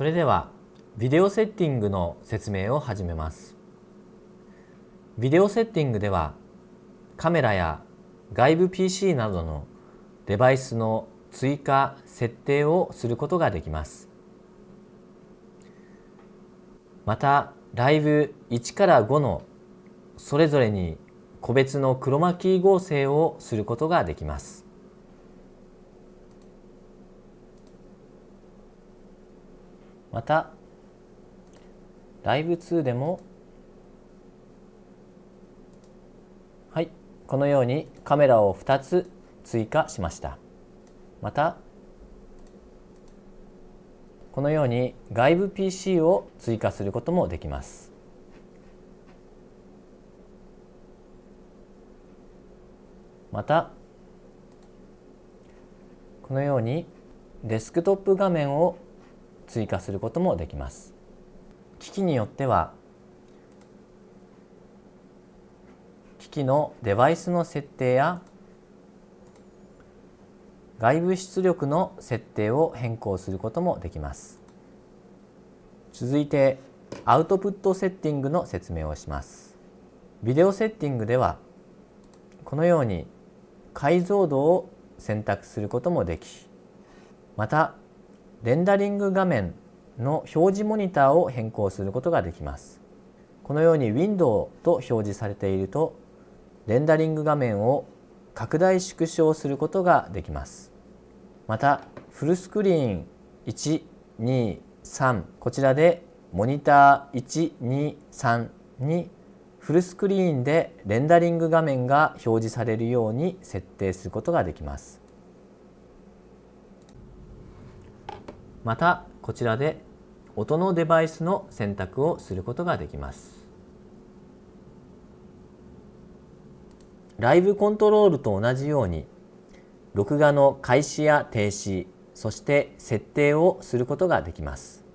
それではビデオセッティングの説明を始めます。ビデオセッティングではカメラや外部 PC などのデバイスの追加設定をすることができます。またライブ1から5のそれぞれに個別のクロマキー合成をすることができます。またライブ2でもはいこのようにカメラを2つ追加しました。またこのように外部 PC を追加することもできます。またこのようにデスクトップ画面を追加することもできます。機器によっては機器のデバイスの設定や外部出力の設定を変更することもできます。続いてアウトプットセッティングの説明をします。ビデオセッティングではこのように解像度を選択することもできまたレンダリング画面の表示モニターを変更することができます。このように Window と表示されているとレンダリング画面を拡大縮小することができます。またフルスクリーン123こちらでモニター123にフルスクリーンでレンダリング画面が表示されるように設定することができます。またこちらで音のデバイスの選択をすることができます。ライブコントロールと同じように録画の開始や停止そして設定をすることができます。